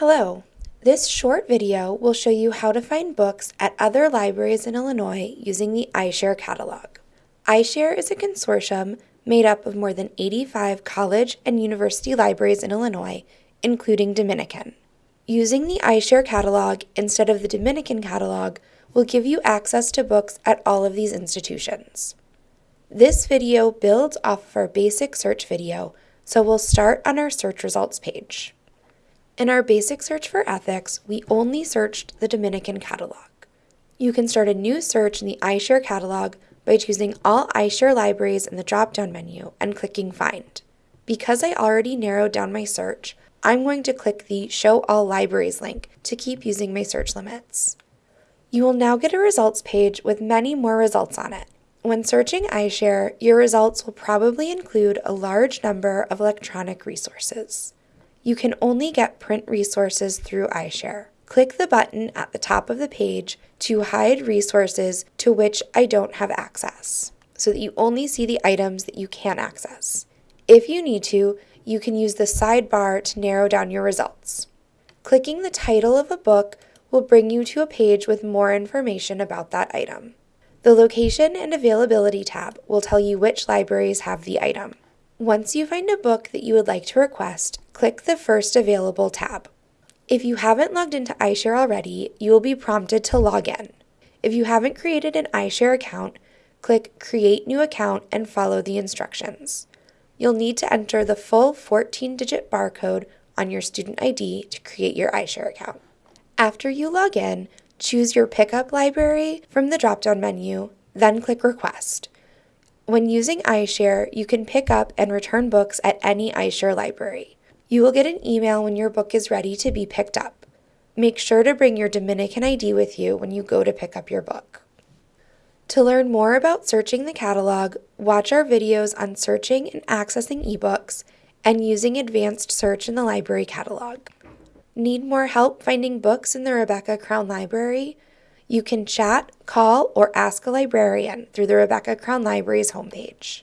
Hello. This short video will show you how to find books at other libraries in Illinois using the iShare catalog. iShare is a consortium made up of more than 85 college and university libraries in Illinois, including Dominican. Using the iShare catalog instead of the Dominican catalog will give you access to books at all of these institutions. This video builds off of our basic search video, so we'll start on our search results page. In our basic search for ethics, we only searched the Dominican catalog. You can start a new search in the iShare catalog by choosing all iShare libraries in the drop-down menu and clicking Find. Because I already narrowed down my search, I'm going to click the Show All Libraries link to keep using my search limits. You will now get a results page with many more results on it. When searching iShare, your results will probably include a large number of electronic resources. You can only get print resources through iShare. Click the button at the top of the page to hide resources to which I don't have access, so that you only see the items that you can access. If you need to, you can use the sidebar to narrow down your results. Clicking the title of a book will bring you to a page with more information about that item. The Location and Availability tab will tell you which libraries have the item. Once you find a book that you would like to request, click the First Available tab. If you haven't logged into iShare already, you will be prompted to log in. If you haven't created an iShare account, click Create New Account and follow the instructions. You'll need to enter the full 14-digit barcode on your student ID to create your iShare account. After you log in, choose your pickup library from the drop-down menu, then click Request. When using iShare, you can pick up and return books at any iShare library. You will get an email when your book is ready to be picked up. Make sure to bring your Dominican ID with you when you go to pick up your book. To learn more about searching the catalog, watch our videos on searching and accessing ebooks and using advanced search in the library catalog. Need more help finding books in the Rebecca Crown Library? You can chat, call, or ask a librarian through the Rebecca Crown Library's homepage.